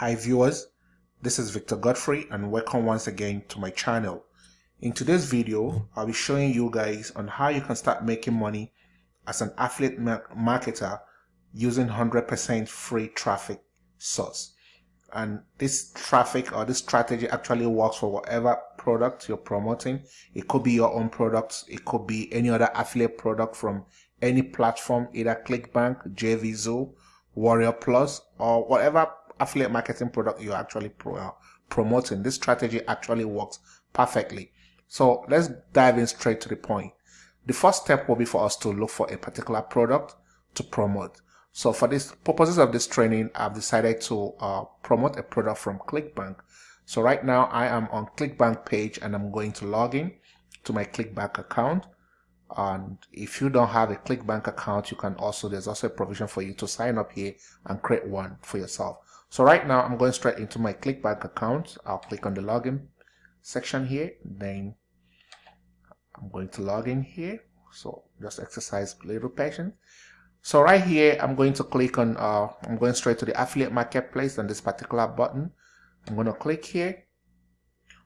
Hi viewers, this is Victor Godfrey and welcome once again to my channel. In today's video, I'll be showing you guys on how you can start making money as an affiliate marketer using 100% free traffic source. And this traffic or this strategy actually works for whatever product you're promoting. It could be your own products. It could be any other affiliate product from any platform, either ClickBank, JVZoo, Warrior Plus, or whatever affiliate marketing product you're actually pro uh, promoting. This strategy actually works perfectly. So let's dive in straight to the point. The first step will be for us to look for a particular product to promote. So for this purposes of this training, I've decided to uh, promote a product from ClickBank. So right now I am on ClickBank page and I'm going to log in to my ClickBank account. And if you don't have a ClickBank account, you can also, there's also a provision for you to sign up here and create one for yourself. So right now I'm going straight into my ClickBank account. I'll click on the login section here. Then I'm going to log in here. So just exercise a little patience. So right here, I'm going to click on, uh, I'm going straight to the affiliate marketplace on this particular button. I'm going to click here.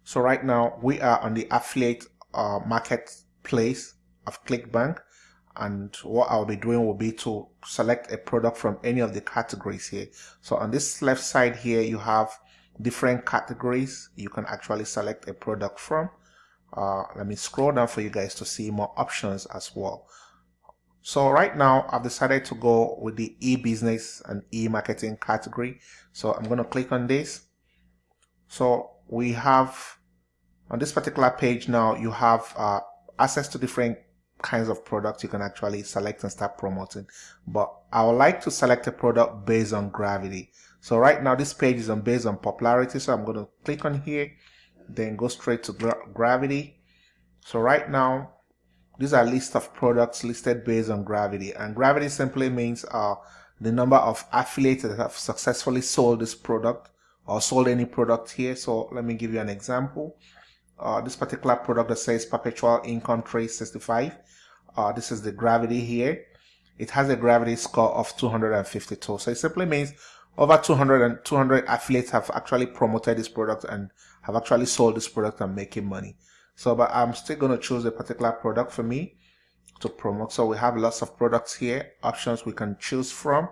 So right now we are on the affiliate uh, marketplace of ClickBank and what I'll be doing will be to select a product from any of the categories here. So on this left side here, you have different categories you can actually select a product from. Uh, let me scroll down for you guys to see more options as well. So right now I've decided to go with the e-business and e-marketing category. So I'm going to click on this. So we have on this particular page now you have uh, access to different kinds of products you can actually select and start promoting. But I would like to select a product based on gravity. So right now this page is on based on popularity. So I'm going to click on here, then go straight to gra gravity. So right now, these are list of products listed based on gravity. And gravity simply means uh, the number of affiliates that have successfully sold this product or sold any product here. So let me give you an example. Uh, this particular product that says perpetual income 365 uh, this is the gravity here. It has a gravity score of 252. So it simply means over 200 and 200 affiliates have actually promoted this product and have actually sold this product and making money. So, but I'm still going to choose a particular product for me to promote. So we have lots of products here, options we can choose from.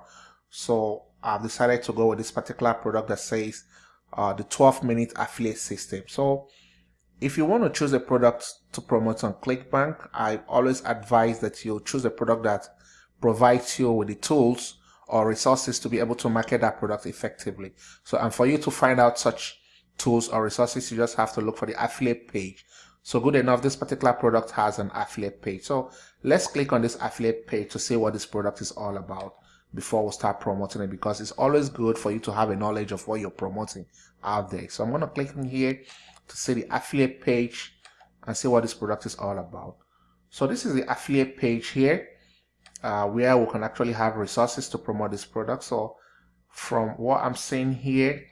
So I've decided to go with this particular product that says uh, the 12 minute affiliate system. So if you want to choose a product to promote on ClickBank, I always advise that you choose a product that provides you with the tools or resources to be able to market that product effectively. So, and for you to find out such tools or resources, you just have to look for the affiliate page. So good enough, this particular product has an affiliate page. So let's click on this affiliate page to see what this product is all about before we start promoting it because it's always good for you to have a knowledge of what you're promoting out there. So I'm going to click on here to see the affiliate page and see what this product is all about. So this is the affiliate page here uh, where we can actually have resources to promote this product. So from what I'm seeing here,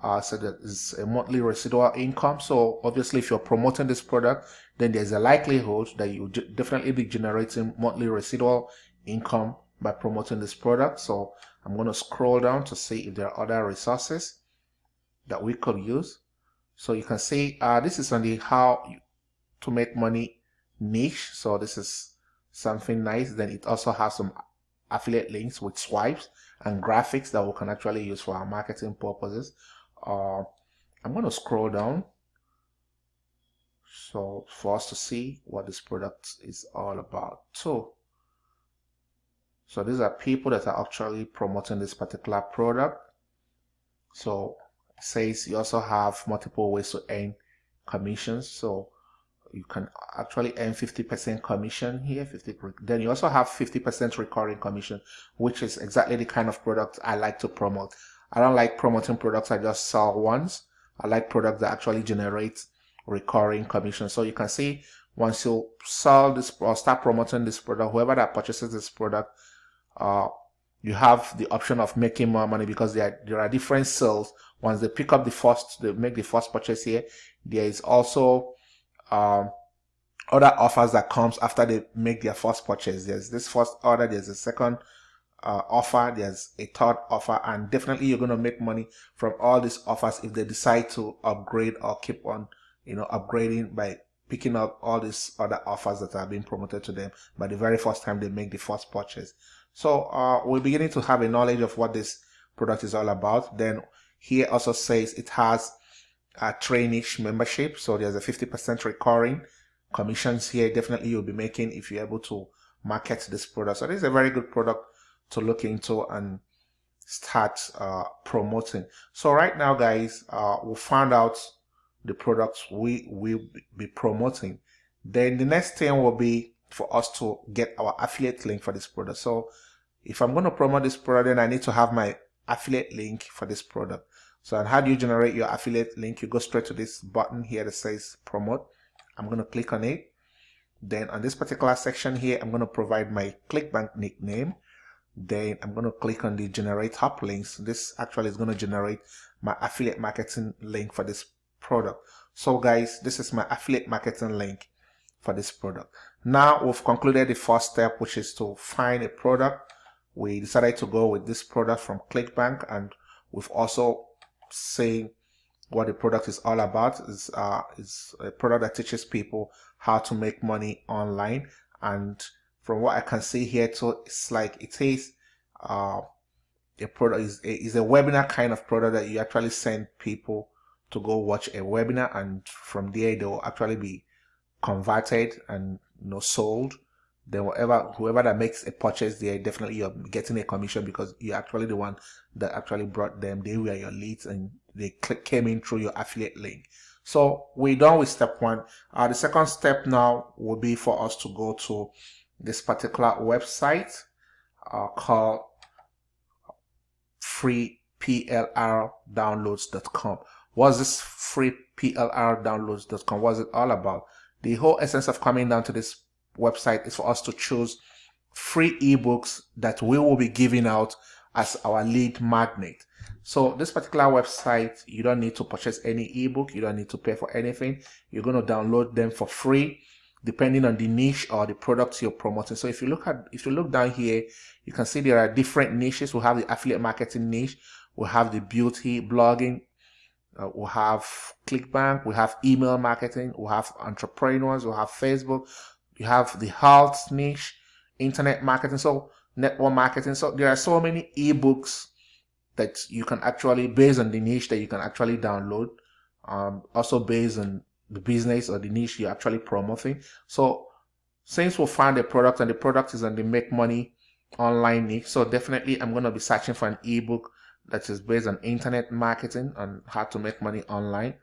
uh, so that is a monthly residual income. So obviously if you're promoting this product, then there's a likelihood that you definitely be generating monthly residual income by promoting this product. So I'm going to scroll down to see if there are other resources that we could use. So you can see uh, this is on the how to make money niche. So this is something nice. Then it also has some affiliate links with swipes and graphics that we can actually use for our marketing purposes. Uh, I'm going to scroll down so for us to see what this product is all about. So, so these are people that are actually promoting this particular product. So says you also have multiple ways to earn commissions. So you can actually earn 50% commission here. 50 then you also have 50% recurring commission, which is exactly the kind of product I like to promote. I don't like promoting products I just sell once. I like products that actually generate recurring commission. So you can see once you sell this or start promoting this product, whoever that purchases this product, uh, you have the option of making more money because there are, there are different sales. Once they pick up the first, they make the first purchase here. There is also um, other offers that comes after they make their first purchase. There's this first order, there's a second uh, offer there's a third offer and definitely you're going to make money from all these offers if they decide to upgrade or keep on you know upgrading by picking up all these other offers that are being promoted to them by the very first time they make the first purchase so uh, we're beginning to have a knowledge of what this product is all about then here also says it has a traineeship membership so there's a 50 percent recurring commissions here definitely you'll be making if you're able to market this product so this is a very good product to look into and start uh, promoting. So right now, guys, uh, we found out the products we will be promoting. Then the next thing will be for us to get our affiliate link for this product. So if I'm going to promote this product, then I need to have my affiliate link for this product. So and how do you generate your affiliate link? You go straight to this button here that says promote. I'm going to click on it. Then on this particular section here, I'm going to provide my ClickBank nickname then I'm going to click on the generate HopLinks. This actually is going to generate my affiliate marketing link for this product. So guys, this is my affiliate marketing link for this product. Now we've concluded the first step, which is to find a product. We decided to go with this product from ClickBank and we've also seen what the product is all about. It's, uh, it's a product that teaches people how to make money online and from what I can see here too, it's like it is uh, a product is a, is a webinar kind of product that you actually send people to go watch a webinar and from there they will actually be converted and you know sold then whatever whoever that makes a purchase there definitely you're getting a commission because you're actually the one that actually brought them they were your leads and they click, came in through your affiliate link so we're done with step one uh, the second step now will be for us to go to this particular website uh, called freeplrdownloads.com. What's this freeplrdownloads.com? What's it all about? The whole essence of coming down to this website is for us to choose free ebooks that we will be giving out as our lead magnet. So this particular website, you don't need to purchase any ebook. You don't need to pay for anything. You're going to download them for free depending on the niche or the products you're promoting. So if you look at, if you look down here, you can see there are different niches. We have the affiliate marketing niche. We have the beauty blogging. Uh, we have ClickBank. We have email marketing. We have entrepreneurs. We have Facebook. You have the health niche, internet marketing. So network marketing. So there are so many ebooks that you can actually, based on the niche that you can actually download. Um, also based on the business or the niche you're actually promoting. So since we find a product and the product is on the make money online niche, so definitely I'm going to be searching for an ebook that is based on internet marketing and how to make money online.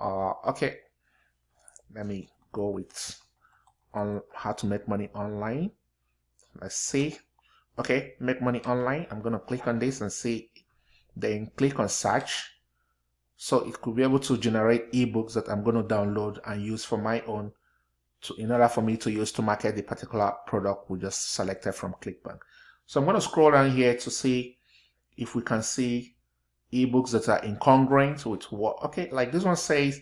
Uh, okay, let me go with on how to make money online. Let's see. Okay, make money online. I'm to click on this and see. Then click on search so it could be able to generate ebooks that I'm to download and use for my own to, in order for me to use to market the particular product we just selected from ClickBank. So I'm to scroll down here to see if we can see ebooks that are incongruent with what, okay, like this one says,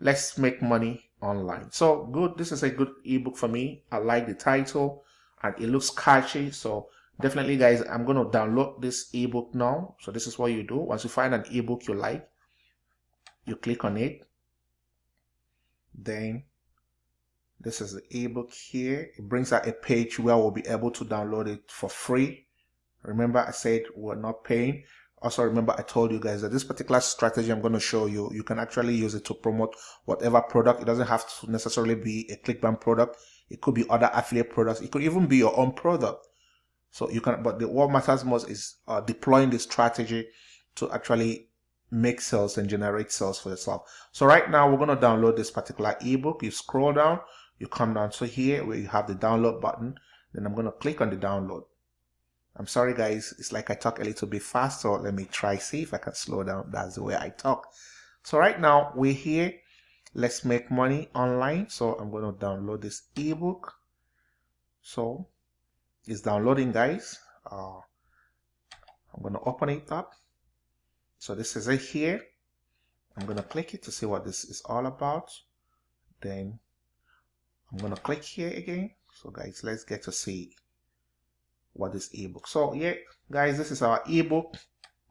let's make money online. So good, this is a good ebook for me. I like the title and it looks catchy. So definitely guys, I'm going to download this ebook now. So this is what you do. Once you find an ebook you like, you click on it then this is the ebook here it brings out a page where we'll be able to download it for free remember i said we're not paying also remember i told you guys that this particular strategy i'm going to show you you can actually use it to promote whatever product it doesn't have to necessarily be a clickbank product it could be other affiliate products it could even be your own product so you can but the, what matters most is uh, deploying the strategy to actually make sales and generate sales for yourself. So right now we're going to download this particular ebook. You scroll down, you come down to here where you have the download button. Then I'm going to click on the download. I'm sorry guys, it's like I talk a little bit fast, so let me try see if I can slow down. That's the way I talk. So right now we're here. Let's make money online. So I'm going to download this ebook. So it's downloading guys. Uh, I'm going to open it up. So this is it here. I'm going to click it to see what this is all about. Then I'm going to click here again. So guys, let's get to see what this ebook. So yeah guys this is our ebook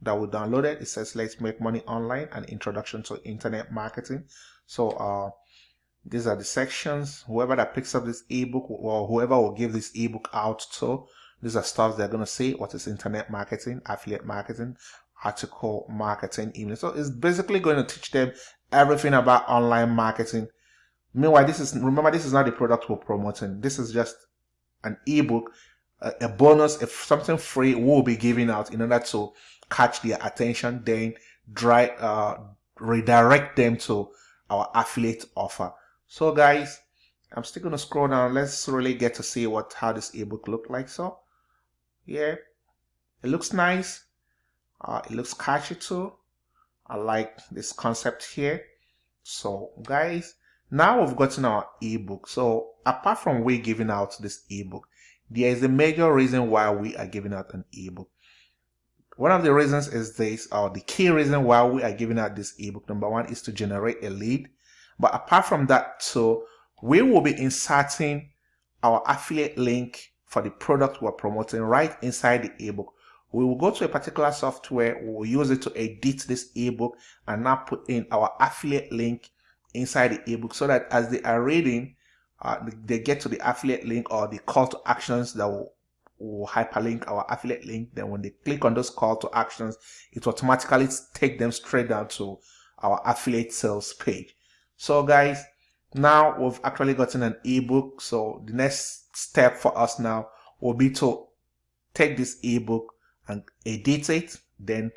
that we downloaded. It says let's make money online an introduction to internet marketing. So uh these are the sections. Whoever that picks up this ebook or whoever will give this ebook out to these are stuff they're going to say what is internet marketing affiliate marketing article marketing email. So it's basically going to teach them everything about online marketing. Meanwhile this is remember this is not the product we're promoting. This is just an ebook a, bonus if something free will be given out in order to catch their attention then dry uh redirect them to our affiliate offer. So guys i'm still gonna scroll down. Let's really get to see what how this ebook look like. So yeah it looks nice. Uh, it looks catchy too. I like this concept here. So guys now we've gotten our ebook. So apart from we giving out this ebook there is a major reason why we are giving out an ebook one of the reasons is this or the key reason why we are giving out this ebook number one is to generate a lead but apart from that, so we will be inserting our affiliate link for the product we're promoting right inside the ebook. We will go to a particular software, we will use it to edit this ebook and now put in our affiliate link inside the ebook so that as they are reading, uh, they get to the affiliate link or the call to actions that will, will hyperlink our affiliate link. Then when they click on those call to actions, it automatically take them straight down to our affiliate sales page. So guys, now we've actually gotten an ebook. So the next step for us now will be to take this ebook and edit it, then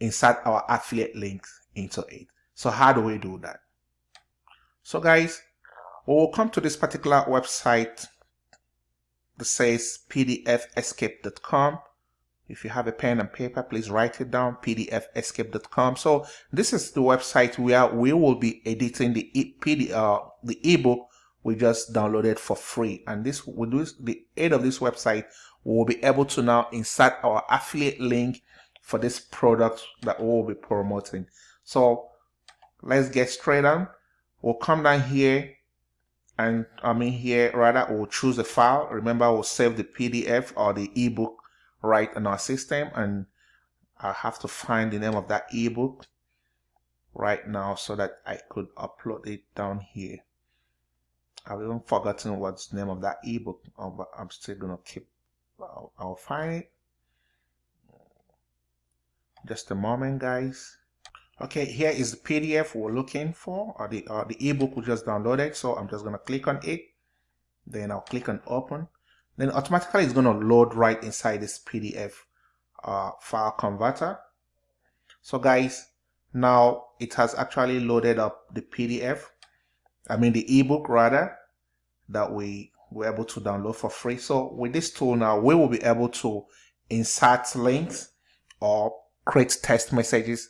insert our affiliate links into it. So how do we do that? So guys, will come to this particular website that says pdfescape.com if you have a pen and paper, please write it down, pdfescape.com. So this is the website where we will be editing the e PD, uh, the ebook we just downloaded for free. And this with this, the aid of this website, we will be able to now insert our affiliate link for this product that we will be promoting. So let's get straight on. We'll come down here and I mean here rather we'll choose a file. Remember we'll save the PDF or the ebook right in our system and I have to find the name of that ebook right now so that I could upload it down here. I've even forgotten what's the name of that ebook, oh, but I'm still gonna keep. I'll, I'll find it. Just a moment, guys. Okay, here is the PDF we're looking for, or the or the ebook we just downloaded. So I'm just gonna click on it. Then I'll click on open then automatically it's going to load right inside this PDF uh, file converter. So guys, now it has actually loaded up the PDF, I mean the ebook rather, that we were able to download for free. So with this tool now, we will be able to insert links or create text messages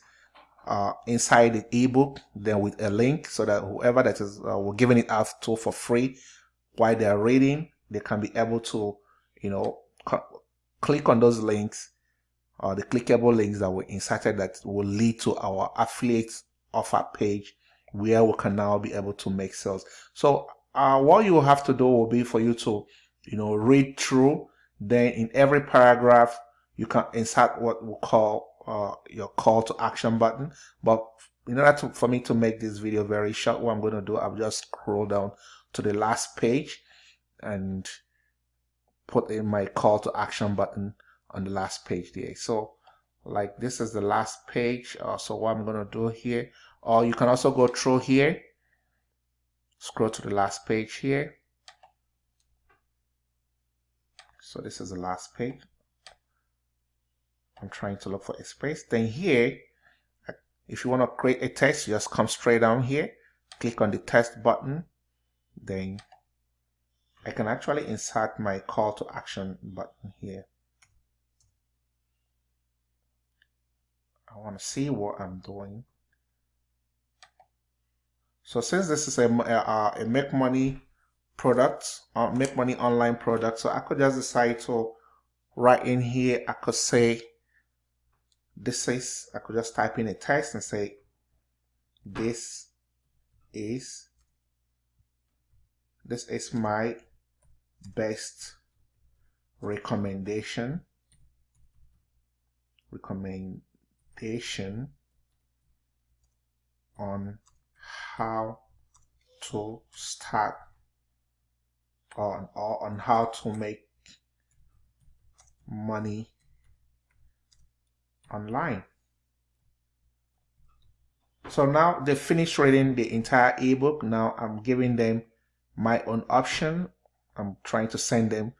uh, inside the ebook, then with a link so that whoever that is, uh, we're giving it out to for free while they're reading they can be able to, you know, click on those links or the clickable links that were inserted that will lead to our affiliate offer page where we can now be able to make sales. So uh, what you have to do will be for you to, you know, read through. Then in every paragraph, you can insert what we call uh, your call to action button. But in order to, for me to make this video very short, what I'm going to do, I'll just scroll down to the last page and put in my call to action button on the last page there. So like this is the last page. Uh, so what I'm going to do here, or you can also go through here, scroll to the last page here. So this is the last page. I'm trying to look for a space. Then here, if you want to create a text, just come straight down here, click on the text button, then I can actually insert my call to action button here. I want to see what I'm doing. So since this is a, a, uh, uh, a make money product, or make money online product, so I could just decide to write in here, I could say, this is, I could just type in a text and say, this is, this is my best recommendation recommendation on how to start on or on how to make money online so now they finished reading the entire ebook now i'm giving them my own option i'm trying to send them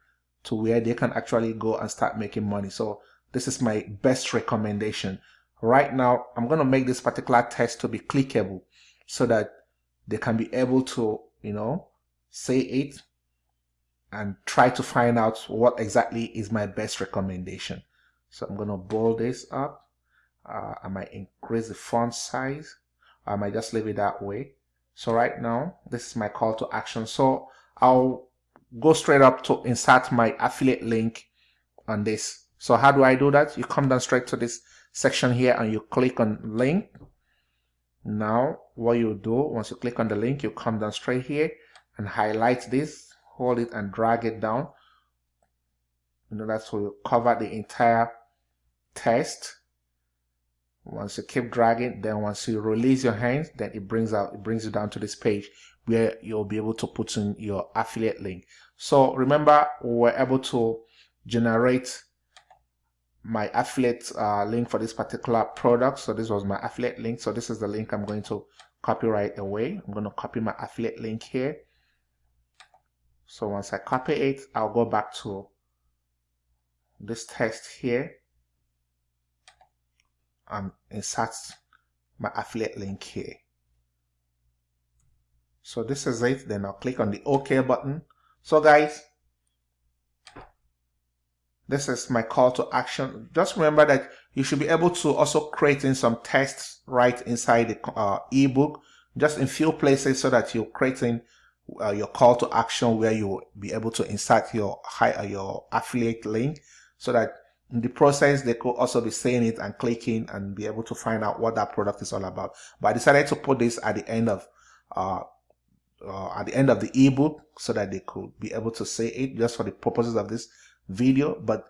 to where they can actually go and start making money. So this is my best recommendation. Right now, I'm going to make this particular test to be clickable so that they can be able to, you know, say it and try to find out what exactly is my best recommendation. So I'm going to bold this up. Uh, I might increase the font size. I might just leave it that way. So right now, this is my call to action. So I'll go straight up to insert my affiliate link on this. So how do I do that? You come down straight to this section here and you click on link. Now what you do once you click on the link, you come down straight here and highlight this, hold it and drag it down. You know, that's will cover the entire text. Once you keep dragging, then once you release your hands, then it brings out it brings you down to this page where you'll be able to put in your affiliate link. So remember, we were able to generate my affiliate uh, link for this particular product. So this was my affiliate link. So this is the link I'm going to copy right away. I'm going to copy my affiliate link here. So once I copy it, I'll go back to this text here and insert my affiliate link here. So this is it. Then I'll click on the OK button. So guys, this is my call to action. Just remember that you should be able to also create in some tests right inside the uh, ebook, just in few places so that you're creating uh, your call to action where you will be able to insert your high, uh, your affiliate link so that in the process they could also be saying it and clicking and be able to find out what that product is all about. But I decided to put this at the end of uh, uh, at the end of the ebook so that they could be able to say it just for the purposes of this video but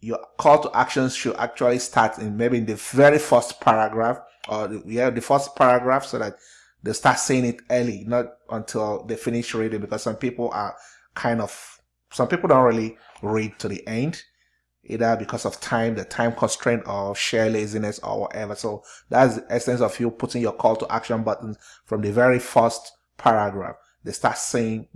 your call to actions should actually start in maybe in the very first paragraph or the, yeah the first paragraph so that they start saying it early not until they finish reading because some people are kind of some people don't really read to the end either because of time the time constraint or share laziness or whatever so that's the essence of you putting your call to action buttons from the very first paragraph, they start saying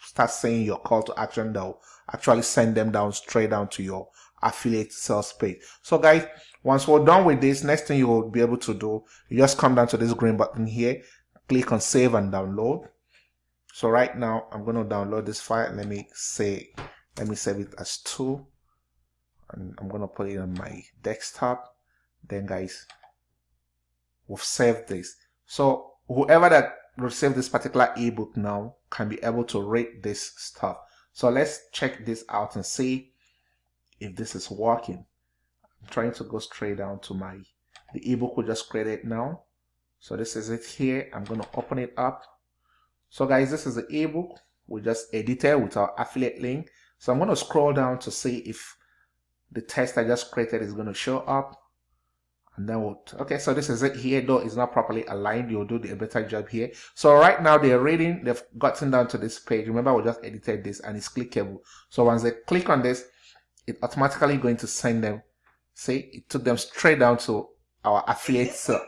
start saying your call to action they'll actually send them down straight down to your affiliate sales page. So guys, once we're done with this, next thing you will be able to do, you just come down to this green button here, click on save and download. So right now I'm going to download this file. Let me say, let me save it as two and I'm going to put it on my desktop. Then guys, we've saved this. So whoever that receive this particular ebook now can be able to read this stuff. So let's check this out and see if this is working. I'm trying to go straight down to my the ebook we just created now. So this is it here. I'm going to open it up. So guys, this is the ebook we just edited with our affiliate link. So I'm going to scroll down to see if the test I just created is going to show up. And then we'll okay so this is it here. Though it's not properly aligned you'll do the better job here. So right now they're reading they've gotten down to this page. Remember we just edited this and it's clickable. So once they click on this it automatically going to send them. See it took them straight down to our affiliate sale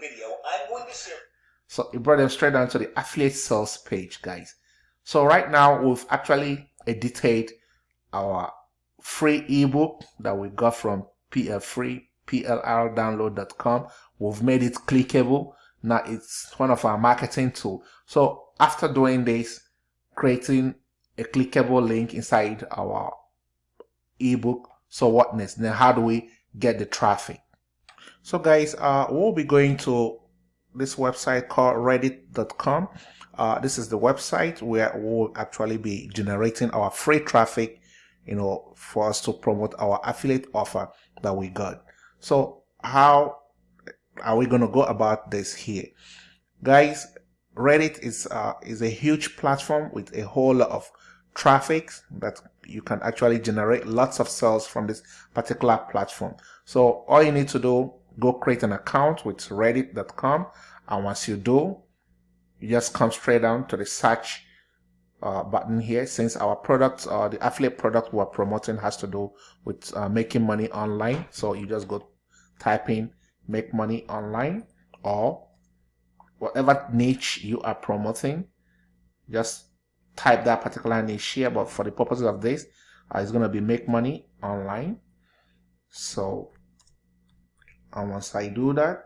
so it brought them straight down to the affiliate sales page guys. So right now we've actually edited our free ebook that we got from PL Free plrdownload.com. We've made it clickable. Now it's one of our marketing tool. So after doing this, creating a clickable link inside our ebook. So what next? Then how do we get the traffic? So guys, uh, we'll be going to this website called reddit.com. Uh, this is the website where we'll actually be generating our free traffic, you know, for us to promote our affiliate offer that we got. So how are we going to go about this here? Guys, Reddit is uh, is a huge platform with a whole lot of traffic that you can actually generate lots of sales from this particular platform so all you need to do go create an account with reddit.com and once you do you just come straight down to the search uh, button here. Since our product uh, the affiliate product we're promoting has to do with uh, making money online. So you just go type in make money online or whatever niche you are promoting just type that particular niche here. But for the purposes of this uh, it's going to be make money online. So and once I do that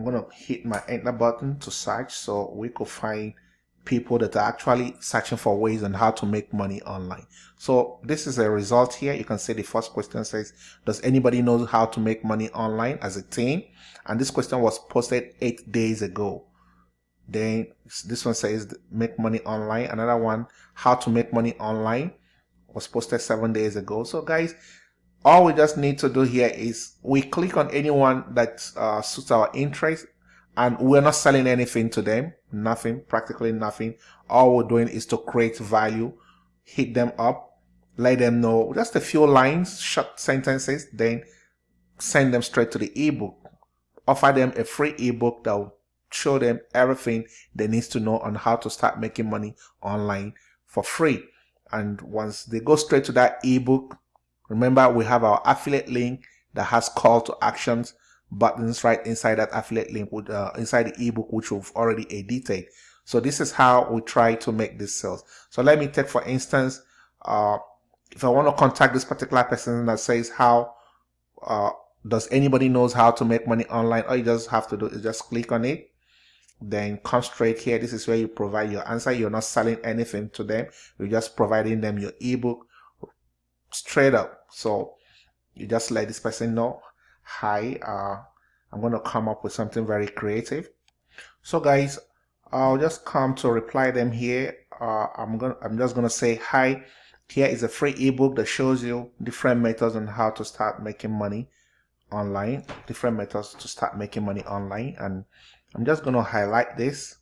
I'm going to hit my enter button to search so we could find people that are actually searching for ways on how to make money online. So this is a result here. You can see the first question says, does anybody know how to make money online as a team? And this question was posted eight days ago. Then this one says make money online. Another one, how to make money online was posted seven days ago. So guys, all we just need to do here is we click on anyone that uh, suits our interest and we're not selling anything to them. Nothing practically nothing. All we're doing is to create value hit them up let them know just a few lines short sentences then send them straight to the ebook. Offer them a free ebook that will show them everything they need to know on how to start making money online for free. And once they go straight to that ebook Remember, we have our affiliate link that has call to actions buttons right inside that affiliate link with uh, inside the ebook which we've already edited. So this is how we try to make this sales. So let me take for instance, uh, if I want to contact this particular person that says how uh, does anybody knows how to make money online, all you just have to do is just click on it then come straight here this is where you provide your answer you're not selling anything to them you're just providing them your ebook straight up. So you just let this person know, hi, uh, I'm going to come up with something very creative. So guys, I'll just come to reply them here. Uh, I'm gonna, I'm just going to say, hi, here is a free ebook that shows you different methods on how to start making money online, different methods to start making money online. And I'm just going to highlight this.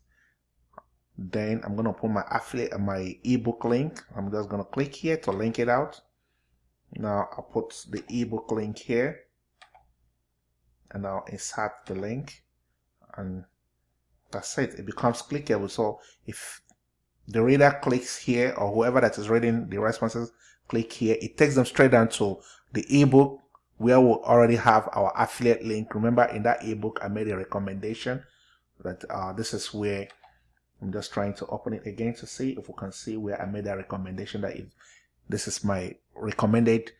Then I'm going to put my affiliate, my ebook link. I'm just going to click here to link it out. Now I'll put the ebook link here and I'll insert the link and that's it. It becomes clickable. So if the reader clicks here or whoever that is reading the responses click here, it takes them straight down to the ebook where we already have our affiliate link. Remember in that ebook, I made a recommendation that uh, this is where I'm just trying to open it again to see if we can see where I made a recommendation that if this is my recommended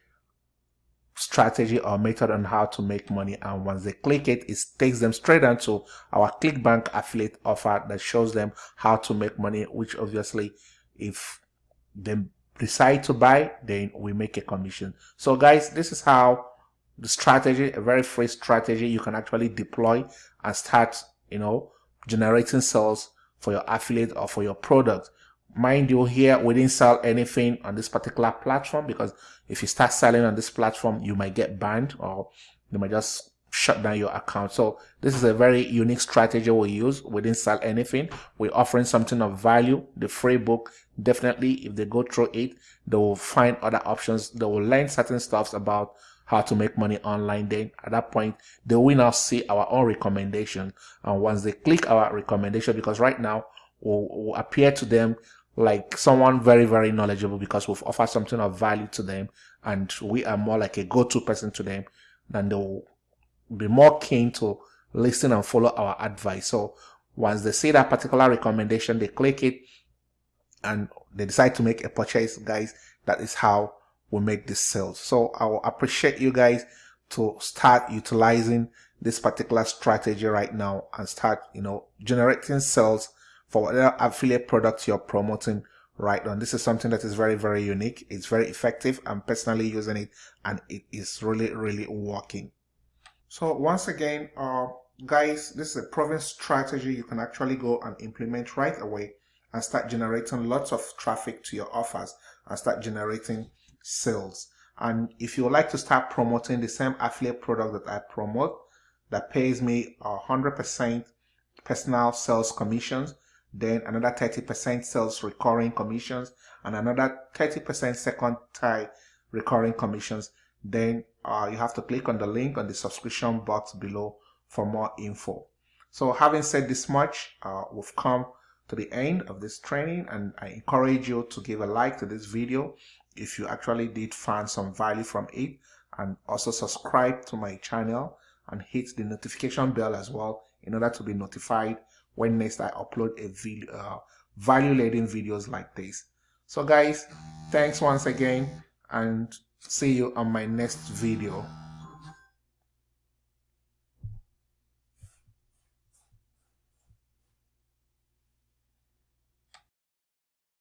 strategy or method on how to make money. And once they click it it takes them straight onto our clickbank affiliate offer that shows them how to make money which obviously if they decide to buy then we make a commission. So guys this is how the strategy a very free strategy you can actually deploy and start you know generating sales for your affiliate or for your product mind you here we didn't sell anything on this particular platform because if you start selling on this platform you might get banned or you might just shut down your account. So this is a very unique strategy we use. We didn't sell anything. We're offering something of value the free book. Definitely if they go through it they will find other options. They will learn certain stuffs about how to make money online. Then at that point they will now see our own recommendation. And once they click our recommendation because right now will appear to them like someone very, very knowledgeable because we've offered something of value to them and we are more like a go-to person to them, then they'll be more keen to listen and follow our advice. So once they see that particular recommendation, they click it and they decide to make a purchase, guys. That is how we make this sales. So I will appreciate you guys to start utilizing this particular strategy right now and start, you know, generating sales for whatever affiliate products you're promoting right on. This is something that is very, very unique. It's very effective. I'm personally using it and it is really, really working. So once again, uh, guys, this is a proven strategy you can actually go and implement right away and start generating lots of traffic to your offers and start generating sales. And if you would like to start promoting the same affiliate product that I promote that pays me 100% personal sales commissions, then another 30% sales recurring commissions, and another 30% second tie recurring commissions. Then uh, you have to click on the link on the subscription box below for more info. So having said this much, uh, we've come to the end of this training and I encourage you to give a like to this video if you actually did find some value from it and also subscribe to my channel and hit the notification bell as well in order to be notified when next I upload a video uh, value laden videos like this. So guys thanks once again and see you on my next video